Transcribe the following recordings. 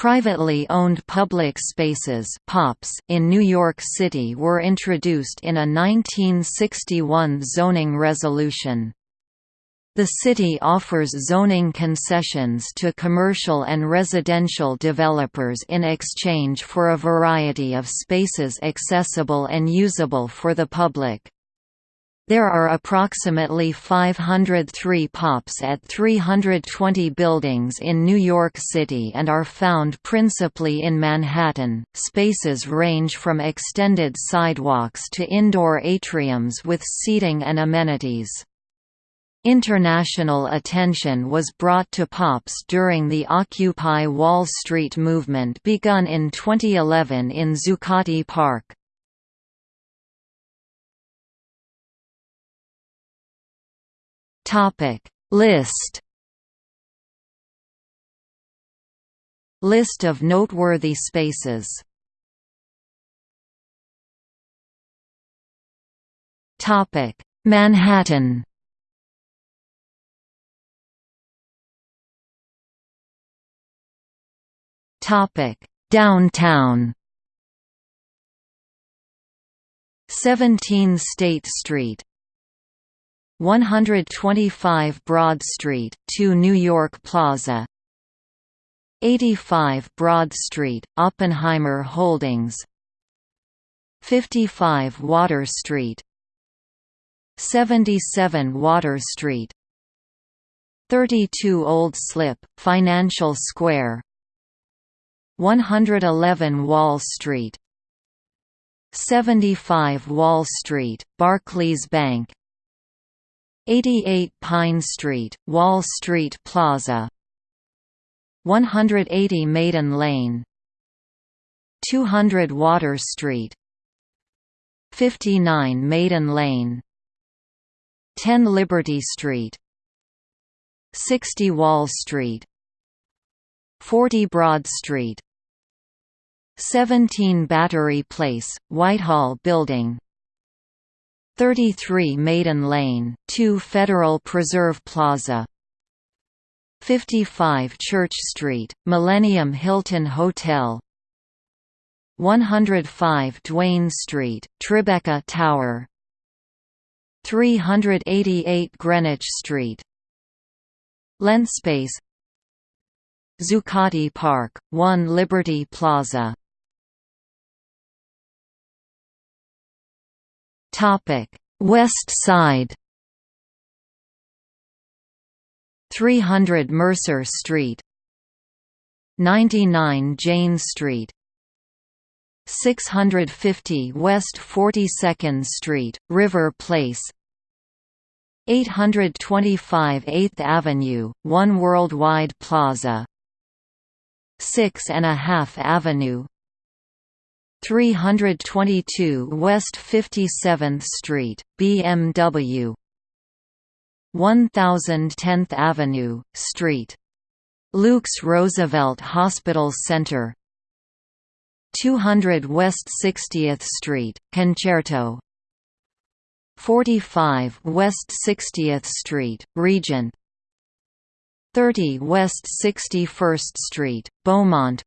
Privately owned public spaces POPs in New York City were introduced in a 1961 zoning resolution. The city offers zoning concessions to commercial and residential developers in exchange for a variety of spaces accessible and usable for the public. There are approximately 503 POPs at 320 buildings in New York City and are found principally in Manhattan. Spaces range from extended sidewalks to indoor atriums with seating and amenities. International attention was brought to POPs during the Occupy Wall Street movement begun in 2011 in Zuccotti Park. Topic. List. List of noteworthy spaces. Topic. Manhattan. Topic. Downtown. 17 State Street 125 Broad Street, 2 New York Plaza. 85 Broad Street, Oppenheimer Holdings. 55 Water Street. 77 Water Street. 32 Old Slip, Financial Square. 111 Wall Street. 75 Wall Street, Barclays Bank 88 Pine Street, Wall Street Plaza. 180 Maiden Lane. 200 Water Street. 59 Maiden Lane. 10 Liberty Street. 60 Wall Street. 40 Broad Street. 17 Battery Place, Whitehall Building 33 Maiden Lane, 2 Federal Reserve Plaza. 55 Church Street, Millennium Hilton Hotel. 105 Duane Street, Tribeca Tower. 388 Greenwich Street. Lentspace Zuccotti Park, 1 Liberty Plaza West Side 300 Mercer Street 99 Jane Street 650 West 42nd Street, River Place 825 8th Avenue, One Worldwide Plaza 6 and a half Avenue 322 West 57th Street, BMW 1010th Avenue, St. Luke's Roosevelt Hospital Center. 200 West 60th Street, Concerto. 45 West 60th Street, Regent. 30 West 61st Street, Beaumont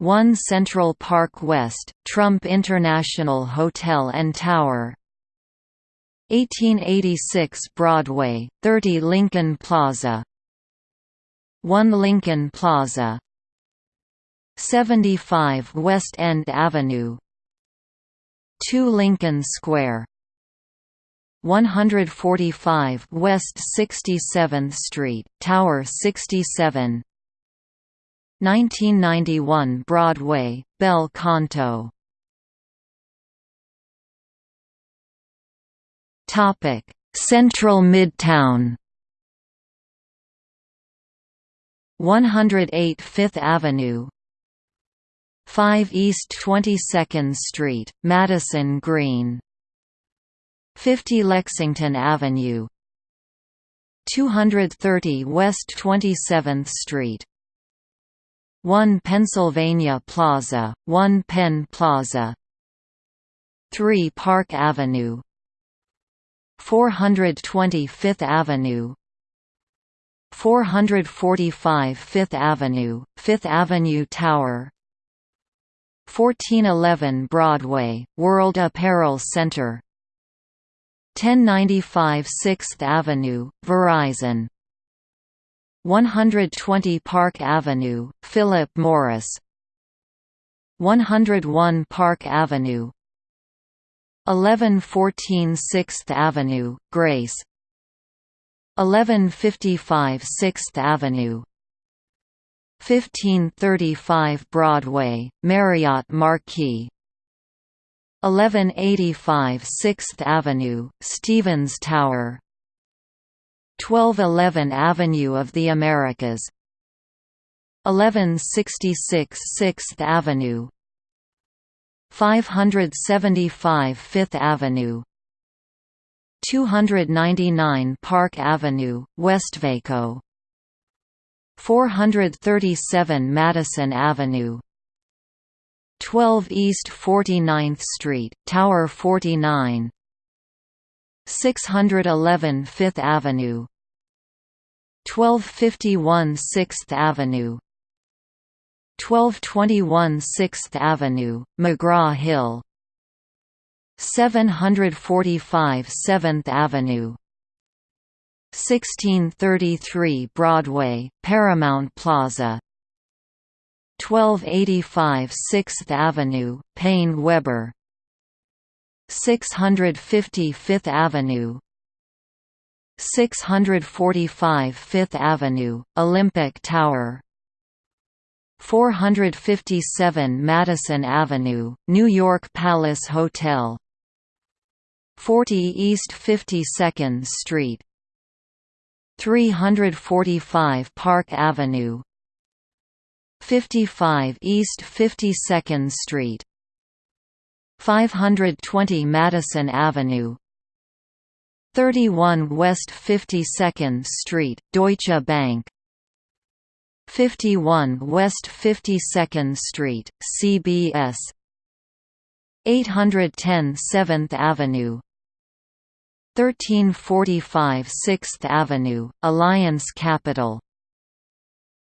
1 Central Park West, Trump International Hotel and Tower. 1886 Broadway, 30 Lincoln Plaza. 1 Lincoln Plaza. 75 West End Avenue. 2 Lincoln Square. 145 West 67th Street, Tower 67 1991 Broadway, Bel Canto. Central Midtown. 108 Fifth Avenue. 5 East 22nd Street, Madison Green. 50 Lexington Avenue. 230 West 27th Street 1 Pennsylvania Plaza, 1 Penn Plaza 3 Park Avenue 420 Fifth Avenue 445 Fifth Avenue, Fifth Avenue Tower 1411 Broadway, World Apparel Center 1095 Sixth Avenue, Verizon 120 Park Avenue, Philip Morris. 101 Park Avenue. 1114 Sixth Avenue, Grace. 1155 Sixth Avenue. 1535 Broadway, Marriott Marquis. 1185 Sixth Avenue, Stevens Tower 1211 Avenue of the Americas. 1166 Sixth Avenue. 575 Fifth Avenue. 299 Park Avenue, Westvaco 437 Madison Avenue. 12 East 49th Street, Tower 49 611 Fifth Avenue 1251 Sixth Avenue. 1221 Sixth Avenue, McGraw-Hill 745 Seventh Avenue. 1633 Broadway, Paramount Plaza. 1285 Sixth Avenue, PaineWebber. 650 Fifth Avenue 645 Fifth Avenue, Olympic Tower. 457 Madison Avenue, New York Palace Hotel. 40 East 52nd Street. 345 Park Avenue. 55 East 52nd Street. 520 Madison Avenue 31 West 52nd Street, Deutsche Bank. 51 West 52nd Street, CBS 810 7th Avenue. 1345 6th Avenue, Alliance Capital.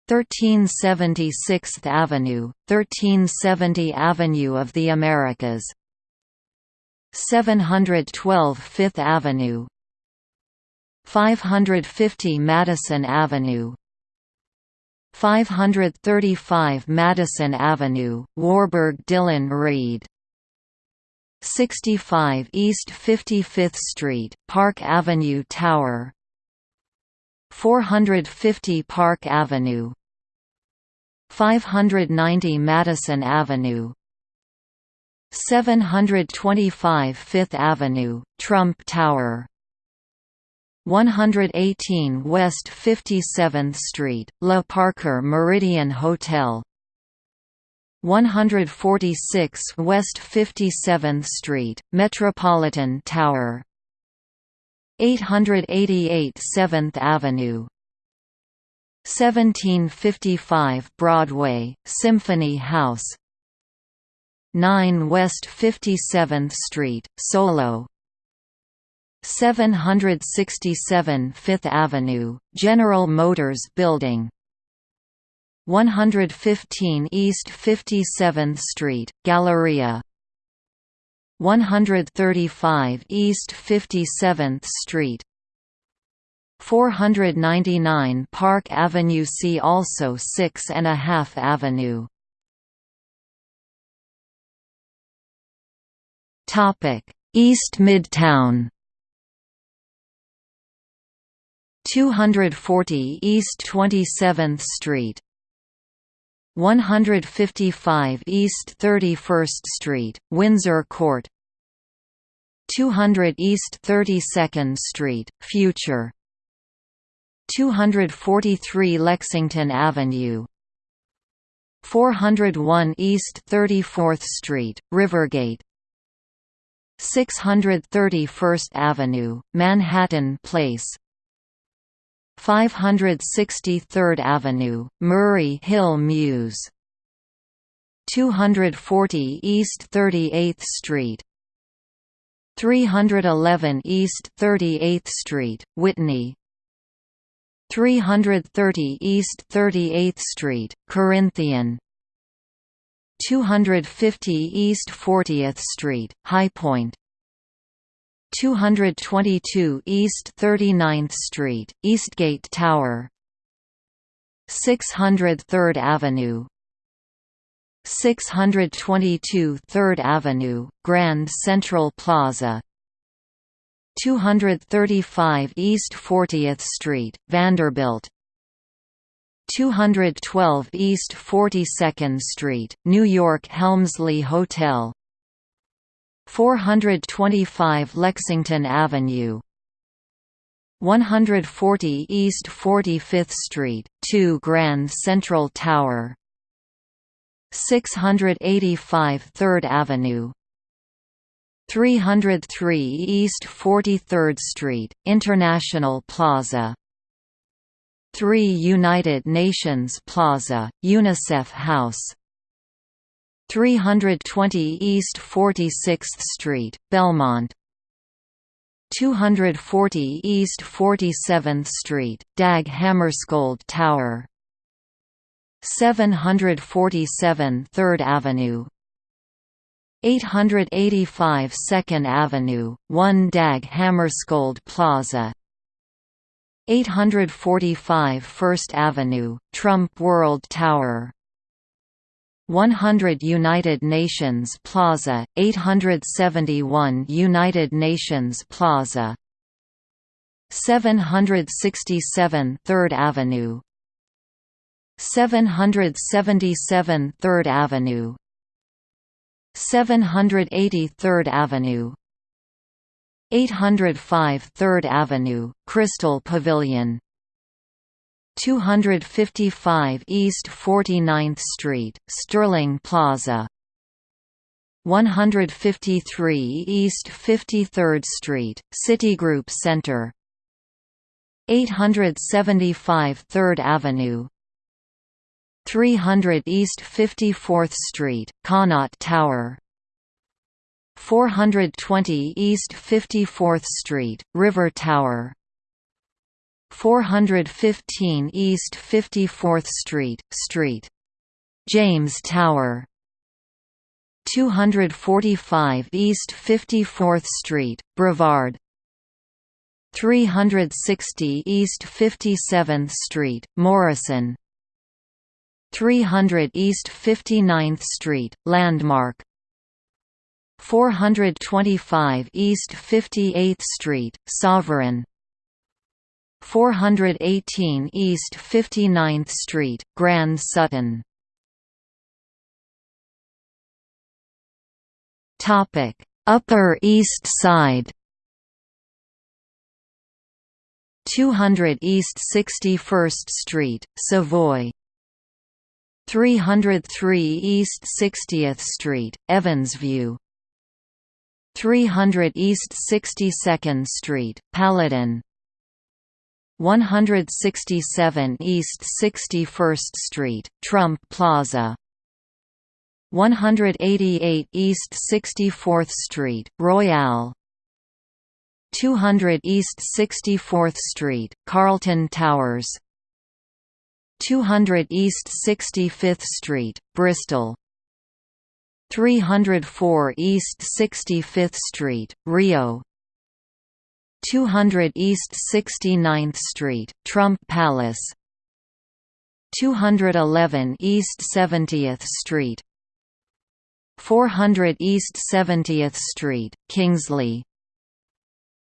1370 6th Avenue, 1370 Avenue of the Americas 712 5th Avenue 550 Madison Avenue 535 Madison Avenue, Warburg Dillon Read 65 East 55th Street, Park Avenue Tower 450 Park Avenue 590 Madison Avenue 725 Fifth Avenue, Trump Tower. 118 West 57th Street, Le Parker Méridien Hotel. 146 West 57th Street, Metropolitan Tower. 888 7th Avenue. 1755 Broadway, Symphony House 9 West 57th Street, Solo. 767 Fifth Avenue, General Motors Building. 115 East 57th Street, Galleria. 135 East 57th Street. 499 Park Avenue See also 6 and a half Avenue East Midtown. 240 East 27th Street. 155 East 31st Street, Windsor Court. 200 East 32nd Street, Future. 243 Lexington Avenue. 401 East 34th Street, Rivergate 630 First Avenue, Manhattan Place. 563rd Avenue, Murray Hill Mews. 240 East 38th Street. 311 East 38th Street, Whitney. 330 East 38th Street, Corinthian 250 East 40th Street, High Point. 222 East 39th Street, Eastgate Tower. 600 3rd Avenue. 622 3rd Avenue, Grand Central Plaza. 235 East 40th Street, Vanderbilt 212 East 42nd Street, New York Helmsley Hotel. 425 Lexington Avenue. 140 East 45th Street, 2 Grand Central Tower. 685 3rd Avenue. 303 East 43rd Street, International Plaza 3 United Nations Plaza, UNICEF House. 320 East 46th Street, Belmont. 240 East 47th Street, Dag Hammarskjöld Tower 747 3rd Avenue. 885 2nd Avenue, 1 Dag Hammarskjöld Plaza 845 1st Avenue, Trump World Tower. 100 United Nations Plaza, 871 United Nations Plaza. 767 3rd Avenue. 777 3rd Avenue. 783rd Avenue 805 3rd Avenue, Crystal Pavilion. 255 East 49th Street, Sterling Plaza. 153 East 53rd Street, Citigroup Center. 875 3rd Avenue. 300 East 54th Street, Connaught Tower 420 East 54th Street, River Tower. 415 East 54th Street, Street. James Tower. 245 East 54th Street, Brevard. 360 East 57th Street, Morrison. 300 East 59th Street, Landmark 425 East 58th Street, Sovereign. 418 East 59th Street, Grand Sutton. Topic Upper East Side. 200 East 61st Street, Savoy. 303 East 60th Street, Evansview 300 East 62nd Street, Paladin. 167 East 61st Street, Trump Plaza. 188 East 64th Street, Royale 200 East 64th Street, Carlton Towers. 200 East 65th Street, Bristol 304 East 65th Street, Rio. 200 East 69th Street, Trump Palace. 211 East 70th Street. 400 East 70th Street, Kingsley.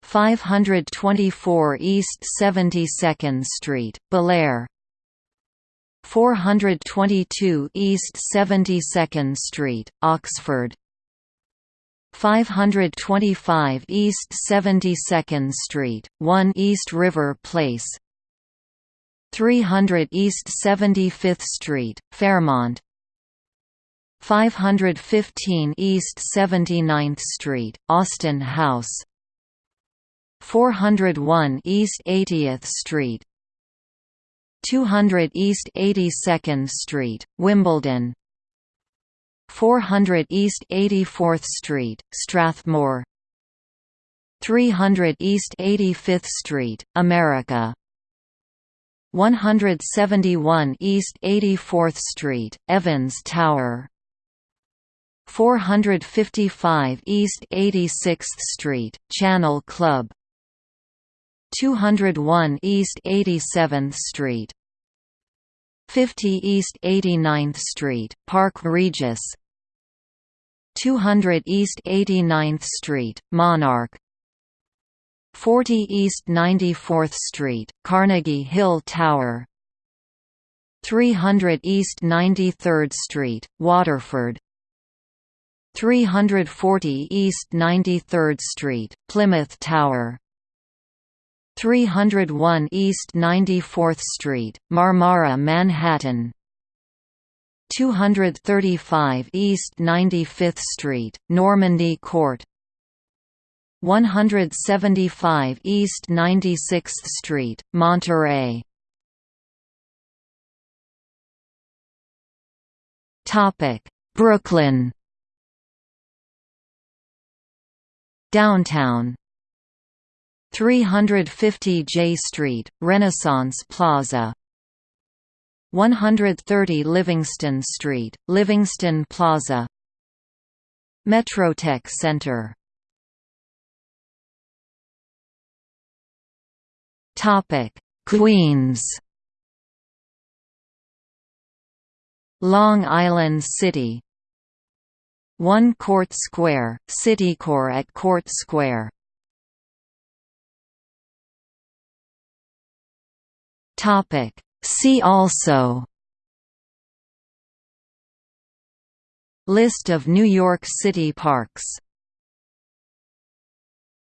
524 East 72nd Street, Belair 422 East 72nd Street, Oxford. 525 East 72nd Street, 1 East River Place. 300 East 75th Street, Fairmont. 515 East 79th Street, Austin House. 401 East 80th Street, 200 East 82nd Street, Wimbledon. 400 East 84th Street, Strathmore. 300 East 85th Street, America. 171 East 84th Street, Evans Tower. 455 East 86th Street, Channel Club 201 East 87th Street 50 East 89th Street, Park Regis 200 East 89th Street, Monarch 40 East 94th Street, Carnegie Hill Tower 300 East 93rd Street, Waterford 340 East 93rd Street, Plymouth Tower 301 East 94th Street, Marmara Manhattan. 235 East 95th Street, Normandy Court. 175 East 96th Street, Monterey. Topic Brooklyn. Downtown 350 Jay Street, Renaissance Plaza. 130 Livingston Street, Livingston Plaza. Metrotech Center. Queens. Long Island City. One Court Square, Citicorp at Court Square Topic. See also List of New York City parks